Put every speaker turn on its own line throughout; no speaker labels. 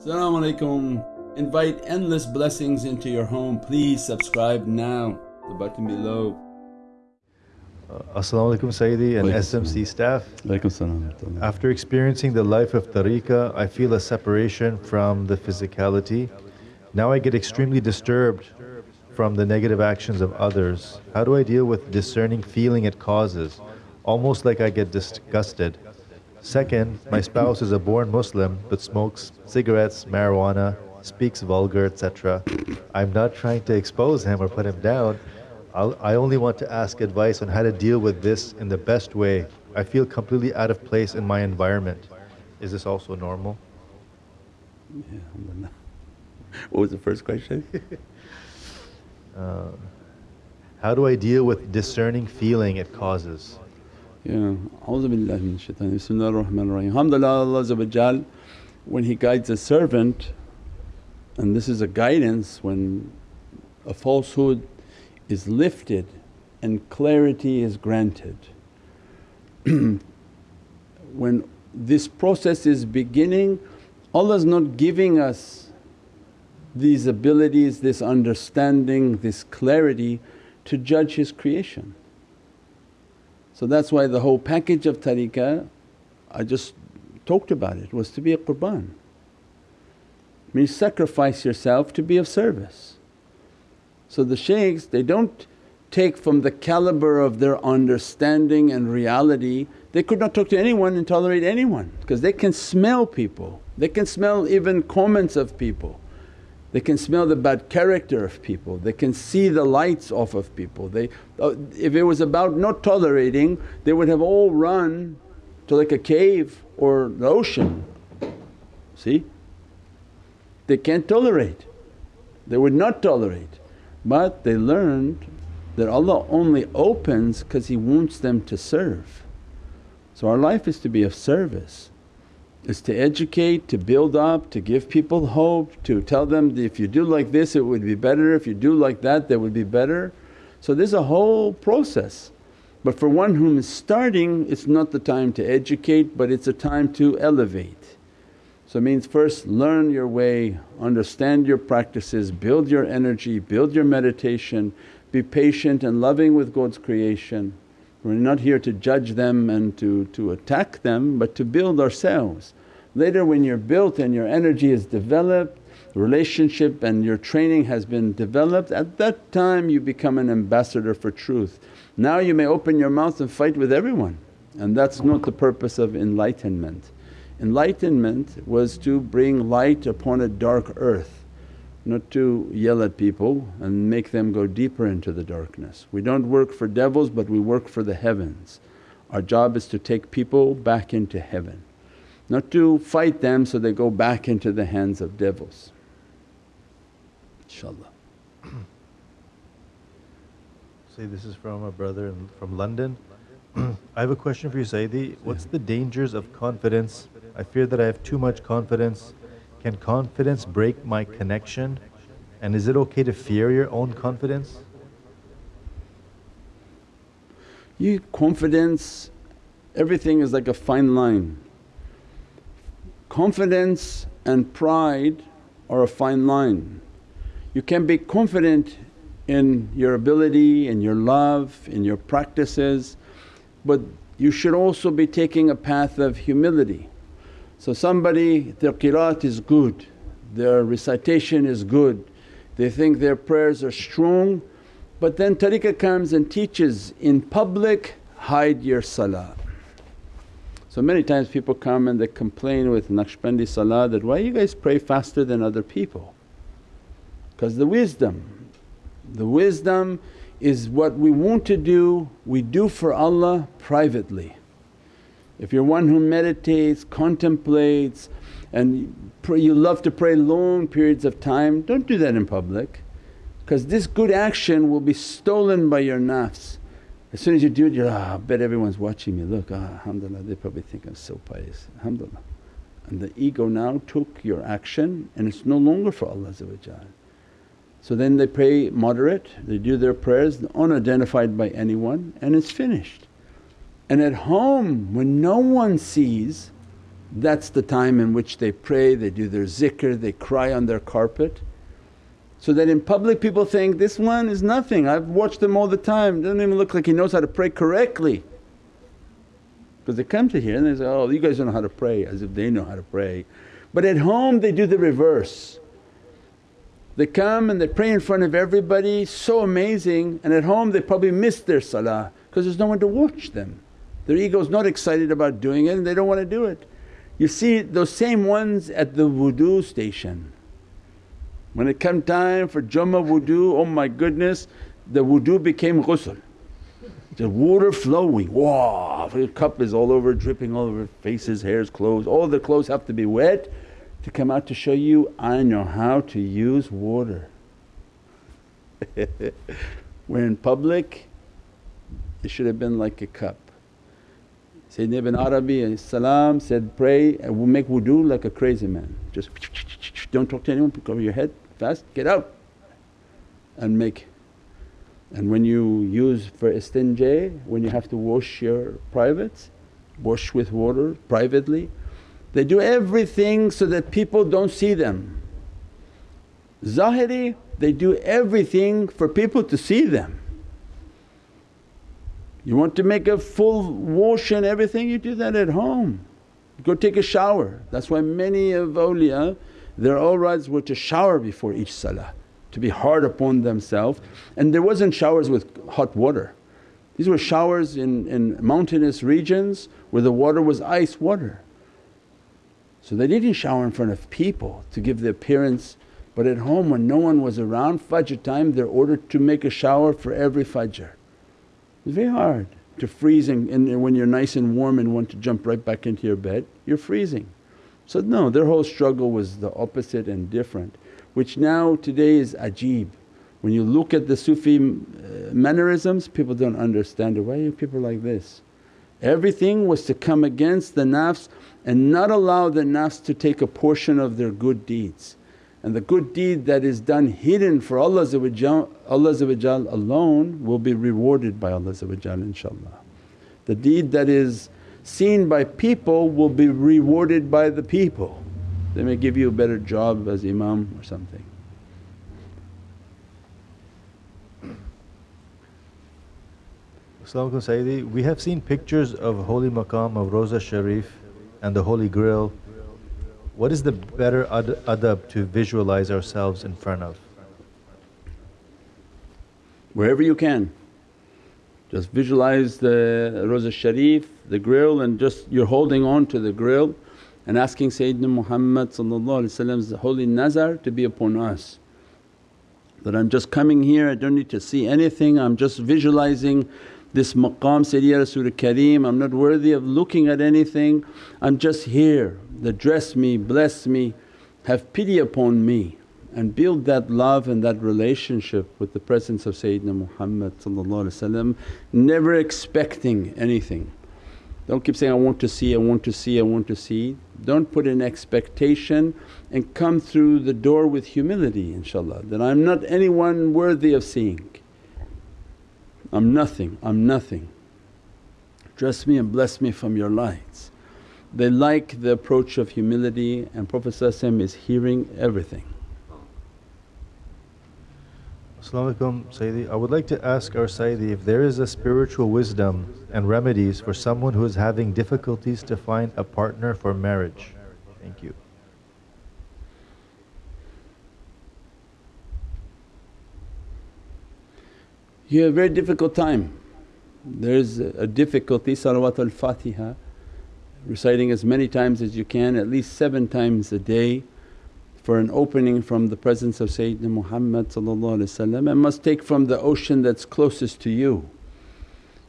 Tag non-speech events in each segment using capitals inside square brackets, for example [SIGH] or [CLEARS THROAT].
Assalamu alaikum. Invite endless blessings into your home. Please subscribe now, the button below.
Uh, Assalamu alaikum Sayyidi and SMC staff.
Alaikum salam.
After experiencing the life of tariqah, I feel a separation from the physicality. Now I get extremely disturbed from the negative actions of others. How do I deal with discerning feeling it causes? Almost like I get disgusted. Second, my spouse is a born Muslim but smokes cigarettes, marijuana, speaks vulgar, etc. I'm not trying to expose him or put him down. I'll, I only want to ask advice on how to deal with this in the best way. I feel completely out of place in my environment. Is this also normal?
Yeah. [LAUGHS] What was the first question? [LAUGHS]
Uh, how do I deal with discerning feeling it causes?
Yeah, min shaitan. Bismillah ar-Rahman ar-Rahim. Alhamdulillah, Allah when He guides a servant, and this is a guidance when a falsehood is lifted and clarity is granted. [CLEARS THROAT] when this process is beginning, Allah is not giving us these abilities, this understanding, this clarity to judge His creation. So that's why the whole package of tariqah, I just talked about it, was to be a qurban. Means sacrifice yourself to be of service. So the shaykhs they don't take from the caliber of their understanding and reality, they could not talk to anyone and tolerate anyone because they can smell people, they can smell even comments of people. They can smell the bad character of people, they can see the lights off of people. They, uh, if it was about not tolerating they would have all run to like a cave or the ocean. See? They can't tolerate, they would not tolerate. But they learned that Allah only opens because He wants them to serve. So our life is to be of service is to educate, to build up, to give people hope, to tell them if you do like this it would be better, if you do like that that would be better. So there's a whole process. But for one whom is starting it's not the time to educate but it's a time to elevate. So it means first learn your way, understand your practices, build your energy, build your meditation, be patient and loving with God's creation. We're not here to judge them and to, to attack them but to build ourselves. Later when you're built and your energy is developed, relationship and your training has been developed, at that time you become an ambassador for truth. Now you may open your mouth and fight with everyone and that's not the purpose of enlightenment. Enlightenment was to bring light upon a dark earth, not to yell at people and make them go deeper into the darkness. We don't work for devils but we work for the heavens. Our job is to take people back into heaven, not to fight them so they go back into the hands of devils. InshaAllah. [CLEARS THROAT]
Say this is from a brother from London. [CLEARS THROAT] I have a question for you Sayyidi. What's the dangers of confidence? I fear that I have too much confidence. Can confidence break my connection? And is it okay to fear your own confidence?
You confidence, everything is like a fine line. Confidence and pride are a fine line. You can be confident in your ability, in your love, in your practices but you should also be taking a path of humility. So somebody their qiraat is good, their recitation is good, they think their prayers are strong but then tariqah comes and teaches, in public hide your salah. So many times people come and they complain with Naqshbandi salah that, why you guys pray faster than other people? Because the wisdom, the wisdom is what we want to do, we do for Allah privately. If you're one who meditates, contemplates and pray, you love to pray long periods of time, don't do that in public because this good action will be stolen by your nafs. As soon as you do it you're, ah, I bet everyone's watching me, look ah, alhamdulillah they probably think I'm so pious, alhamdulillah. And the ego now took your action and it's no longer for Allah so then they pray moderate, they do their prayers unidentified by anyone and it's finished. And at home when no one sees That's the time in which they pray, they do their zikr, they cry on their carpet. So that in public people think, this one is nothing, I've watched him all the time, doesn't even look like he knows how to pray correctly. Because they come to here and they say, oh you guys don't know how to pray as if they know how to pray. But at home they do the reverse. They come and they pray in front of everybody, so amazing and at home they probably miss their salah because there's no one to watch them. Their ego's not excited about doing it and they don't want to do it. You see those same ones at the wudu station. When it come time for Jummah wudu, oh my goodness the wudu became ghusl. The water flowing, wow! The cup is all over, dripping all over faces, hairs, clothes, all the clothes have to be wet to come out to show you, I know how to use water. [LAUGHS] We're in public, it should have been like a cup. Sayyidina Ibn Arabi salam said, pray and make wudu like a crazy man. Just don't talk to anyone, cover your head, fast, get out and make. And when you use for istinja, when you have to wash your privates, wash with water privately, they do everything so that people don't see them. Zahiri, they do everything for people to see them. You want to make a full wash and everything, you do that at home. Go take a shower. That's why many of awliya their awrads were to shower before each salah, to be hard upon themselves. And there wasn't showers with hot water. These were showers in, in mountainous regions where the water was ice water. So they didn't shower in front of people to give the appearance but at home when no one was around Fajr time they're ordered to make a shower for every Fajr. It's very hard to freeze and, and when you're nice and warm and want to jump right back into your bed, you're freezing. So no, their whole struggle was the opposite and different which now today is ajib. When you look at the Sufi uh, mannerisms people don't understand it, why are you people like this? Everything was to come against the nafs and not allow the nafs to take a portion of their good deeds. And the good deed that is done hidden for Allah alone will be rewarded by Allah inshaAllah. The deed that is seen by people will be rewarded by the people. They may give you a better job as imam or something.
Sayyidi, we have seen pictures of holy maqam of Rosa Sharif and the holy grill what is the better adab to visualize ourselves in front of?
Wherever you can. Just visualize the Rosa Sharif, the grill and just you're holding on to the grill and asking Sayyidina Muhammad's holy nazar to be upon us. That I'm just coming here, I don't need to see anything, I'm just visualizing this maqam Sayyidi Rasul Kareem, I'm not worthy of looking at anything, I'm just here that dress me, bless me, have pity upon me and build that love and that relationship with the presence of Sayyidina Muhammad never expecting anything. Don't keep saying, I want to see, I want to see, I want to see. Don't put an expectation and come through the door with humility inshaAllah that I'm not anyone worthy of seeing. I'm nothing, I'm nothing. Dress me and bless me from your lights. They like the approach of humility and Prophet is hearing everything.
As-salamu Sayyidi. I would like to ask our Sayyidi if there is a spiritual wisdom and remedies for someone who is having difficulties to find a partner for marriage. Thank you.
You have a very difficult time. There's a difficulty, salawat al-Fatiha reciting as many times as you can, at least seven times a day for an opening from the presence of Sayyidina Muhammad and must take from the ocean that's closest to you.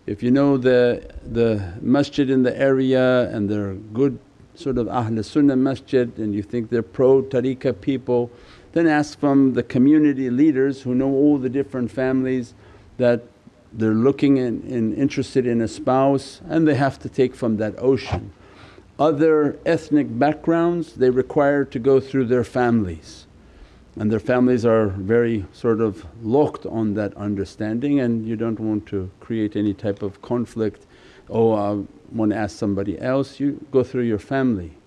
If you know the, the masjid in the area and they're good sort of Ahl Sunnah masjid and you think they're pro tariqah people, then ask from the community leaders who know all the different families that they're looking and, interested in a spouse and they have to take from that ocean. Other ethnic backgrounds they require to go through their families. And their families are very sort of locked on that understanding and you don't want to create any type of conflict, oh I want to ask somebody else, you go through your family.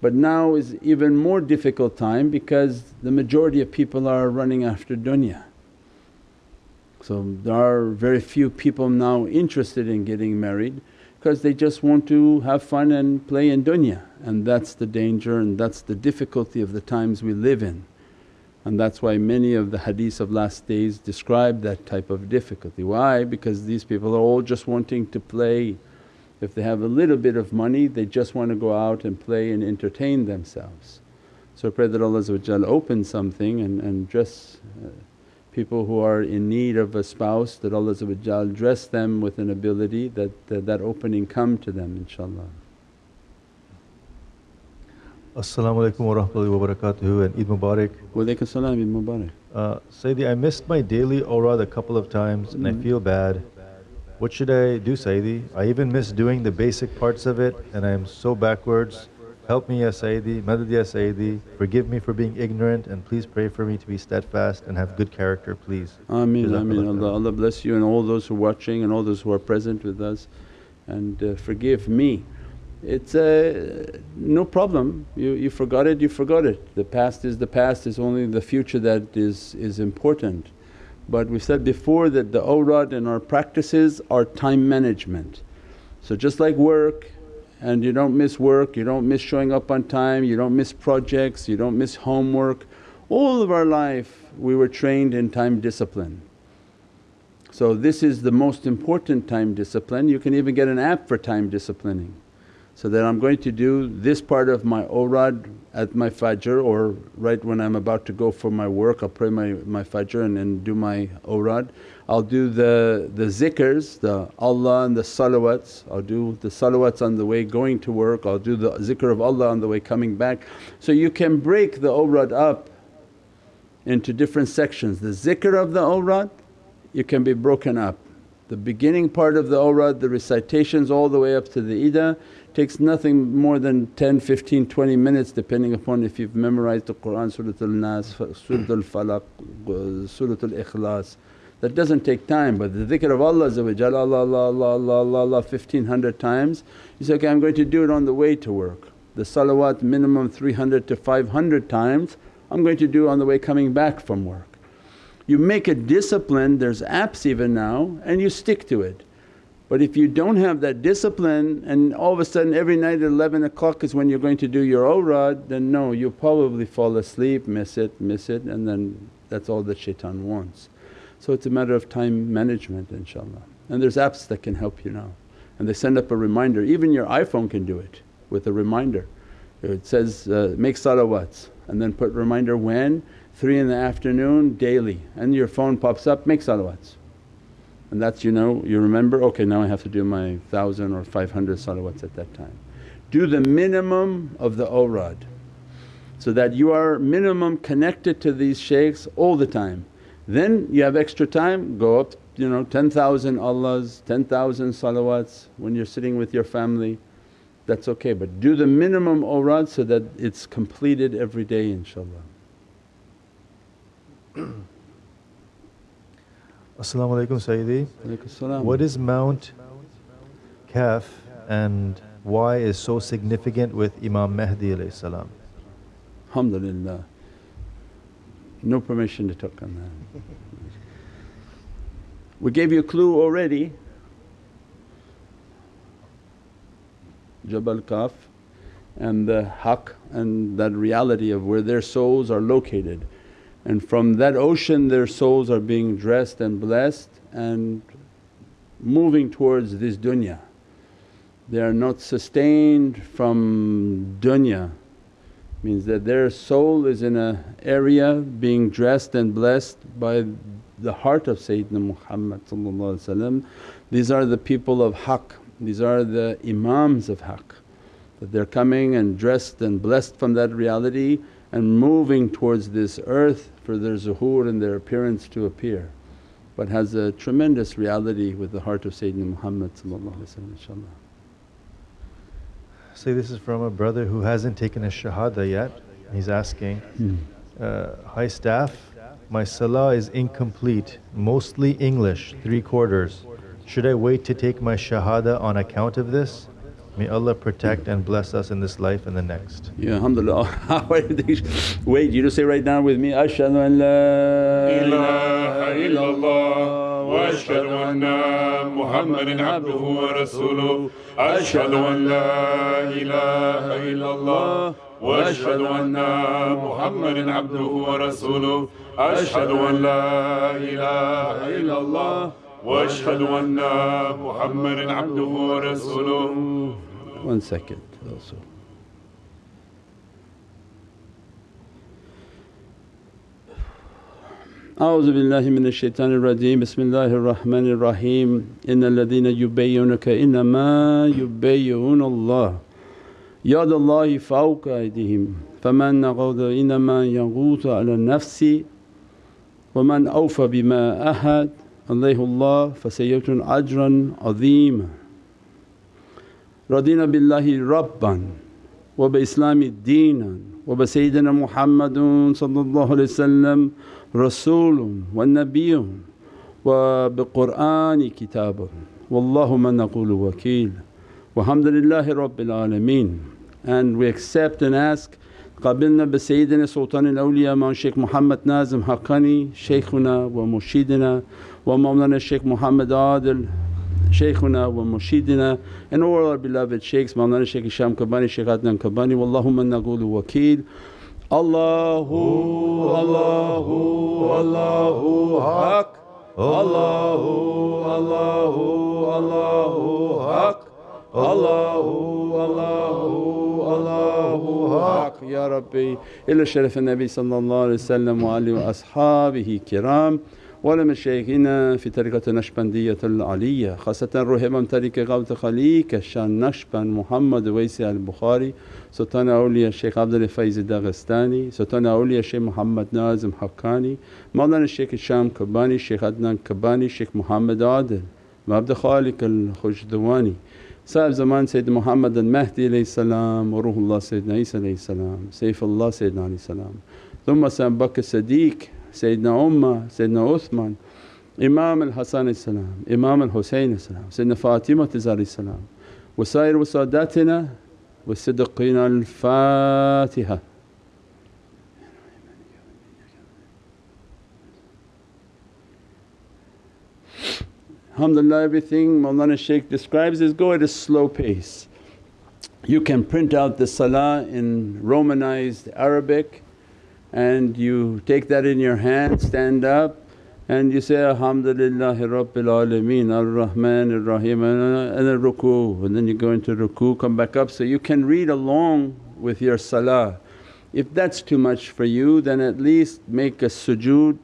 But now is even more difficult time because the majority of people are running after dunya. So there are very few people now interested in getting married because they just want to have fun and play in dunya and that's the danger and that's the difficulty of the times we live in. And that's why many of the hadiths of last days describe that type of difficulty. Why? Because these people are all just wanting to play. If they have a little bit of money they just want to go out and play and entertain themselves. So pray that Allah open something and, and dress uh, people who are in need of a spouse that Allah dress them with an ability that, that, that opening come to them inshaAllah.
Assalamu alaikum wa rahmatullahi wa barakatuhu and Eid Mubarak.
Wa alaikum salam, Eid Mubarak.
Uh, Sayyidi, I missed my daily awrad a couple of times and I feel bad. What should I do Sayyidi? I even miss doing the basic parts of it and I am so backwards. Help me Ya Sayyidi, Madad Ya Sayyidi, forgive me for being ignorant and please pray for me to be steadfast and have good character please.
Ameen, Ameen. Allah, Allah bless you and all those who are watching and all those who are present with us and uh, forgive me. It's uh, no problem, you, you forgot it, you forgot it. The past is the past, it's only the future that is, is important. But we said before that the awrad and our practices are time management. So just like work, and you don't miss work, you don't miss showing up on time, you don't miss projects, you don't miss homework. All of our life we were trained in time discipline. So this is the most important time discipline, you can even get an app for time disciplining. So that I'm going to do this part of my awrad at my fajr or right when I'm about to go for my work I'll pray my, my fajr and then do my awrad. I'll do the, the zikrs, the Allah and the salawats, I'll do the salawats on the way going to work, I'll do the zikr of Allah on the way coming back. So you can break the awrad up into different sections. The zikr of the awrad you can be broken up. The beginning part of the awrad, the recitations all the way up to the ida takes nothing more than 10, 15, 20 minutes depending upon if you've memorized the Qur'an, Surat al-Nas, Surat al-Falaq, uh, Surat al-Ikhlas. That doesn't take time but the dhikr of Allah Allah, Allah, Allah, Allah, Allah, Allah 1500 times you say, okay I'm going to do it on the way to work. The salawat minimum 300 to 500 times I'm going to do on the way coming back from work. You make a discipline, there's apps even now and you stick to it. But if you don't have that discipline and all of a sudden every night at 11 o'clock is when you're going to do your awrad then no you'll probably fall asleep, miss it, miss it and then that's all that shaitan wants. So it's a matter of time management inshaAllah. And there's apps that can help you now and they send up a reminder, even your iPhone can do it with a reminder. It says, uh, make salawats and then put reminder when? 3 in the afternoon daily and your phone pops up, make salawats and that's you know you remember, okay now I have to do my thousand or 500 salawats at that time. Do the minimum of the awrad so that you are minimum connected to these shaykhs all the time. Then you have extra time, go up you know 10,000 Allahs, 10,000 salawats when you're sitting with your family that's okay but do the minimum awrad so that it's completed every day inshaAllah. [CLEARS THROAT]
Assalamu alaikum Sayyidi. What is Mount Kaf and why is so significant with Imam Mahdi alayhi salam?
Alhamdulillah. No permission to talk on that. we gave you a clue already. Jabal Kaf and the haqq and that reality of where their souls are located and from that ocean their souls are being dressed and blessed and moving towards this dunya. They are not sustained from dunya. Means that their soul is in a area being dressed and blessed by the heart of Sayyidina Muhammad These are the people of haqq, these are the imams of haqq. That they're coming and dressed and blessed from that reality and moving towards this earth for their zuhur and their appearance to appear but has a tremendous reality with the heart of Sayyidina Muhammad inshaAllah.
Say this is from a brother who hasn't taken a shahada yet. He's asking,
hmm.
uh, Hi staff, my salah is incomplete, mostly English, three quarters. Should I wait to take my shahada on account of this? May Allah protect and bless us in this life and the next.
Yeah, alhamdulillah. [LAUGHS] Wait, you just say right now with me, Ashhadu an la
ilaha illallah wa ashhadu anna Muhammadan abduhu wa rasuluh. Ashhadu an la ilaha illallah wa ashhadu anna Muhammadan abduhu wa rasuluh. Ashhadu an la ilaha illallah anna Muhammadan abduhu wa rasuluh.
One second also. أعوذ بالله من الشيطان الرجيم. بسم الله الرحمن الرحيم. إن الذين يبيعونك إنما يبيعون الله. يد الله فوق أيديهم. فمن نقض إنما ينقض على النفس ومن أوفى بما أحد. عليه الله فسيؤتون أجرا عظيما. رضينا بالله ربا وبإسلام دينا وبسيدنا محمد صلى الله عليه وسلم رسول والنبي وبقرآن كتابه والله من نقول وكيل. لله رب العالمين. And we accept and ask قبلنا بسيدنا سلطان الأولياء مع الشيخ محمد نازم حقاني شيخنا ومرشدنا ومولانا الشيخ محمد عادل شيخنا ومرشدنا and all our beloved shaykhs Mawlana Shaykh Hisham Kabani, Shaykh Adnan Kabani Wallahumma naqulu wakeel Allahu Allahu Allahu Haq Allahu Allahu Allahu Haq Allahu Allahu Allahu Haq Ya Rabbi ila sharaf al-Nabi sallallahu alayhi wa sallam wa alihi wa ashabihi kiram ولمشايخنا في طريقة النشبندية العلية خاصة روح إمام طريقة غوث خليك الشان نشبند محمد ويسي البخاري سلطان أولياء الشيخ عبد الفيز الداغستاني سلطان أولياء الشيخ محمد نازم حقاني مولانا الشيخ الشام كباني الشيخ عدنان كباني الشيخ محمد عادل وعبد خالق الخجدواني صاحب زمان سيد محمد المهدي عليه السلام وروح الله سيدنا عيسى عليه السلام سيف الله سيدنا عليه السلام. ثم سيدنا بكر الصديق سيدنا عمر سيدنا عثمان إمام الحسن السلام إمام الحسين السلام سيدنا فاطمة عليه السلام وسائر وساداتنا والصديقين الفاتحة Alhamdulillah everything Mawlana Shaykh describes is go at a slow pace. You can print out the salah in Romanized Arabic and you take that in your hand, stand up and you say, Alhamdulillahi Rabbil Alameen Ar-Rahman Ar-Rahim and then ruku and then you go into ruku, come back up. So you can read along with your salah. If that's too much for you then at least make a sujood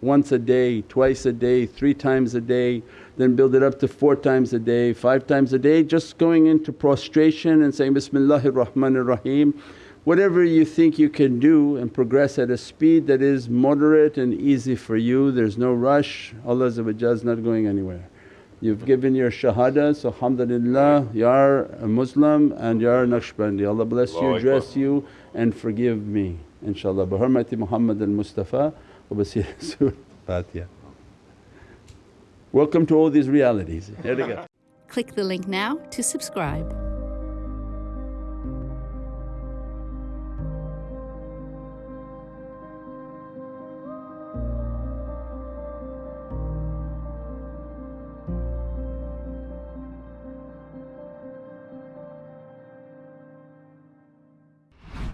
once a day, twice a day, three times a day, then build it up to four times a day, five times a day, just going into prostration and saying, Bismillahir Rahmanir Rahim. Whatever you think you can do and progress at a speed that is moderate and easy for you, there's no rush, Allah is not going anywhere. You've given your shahada, so alhamdulillah you are a Muslim and you are Naqshbandi. Allah bless you, dress you and forgive me inshaAllah. Bi hurmati Muhammad al-Mustafa wa basir [LAUGHS] Rasul. Fatiha. Welcome to all these realities. Here we go.
Click the link now to subscribe.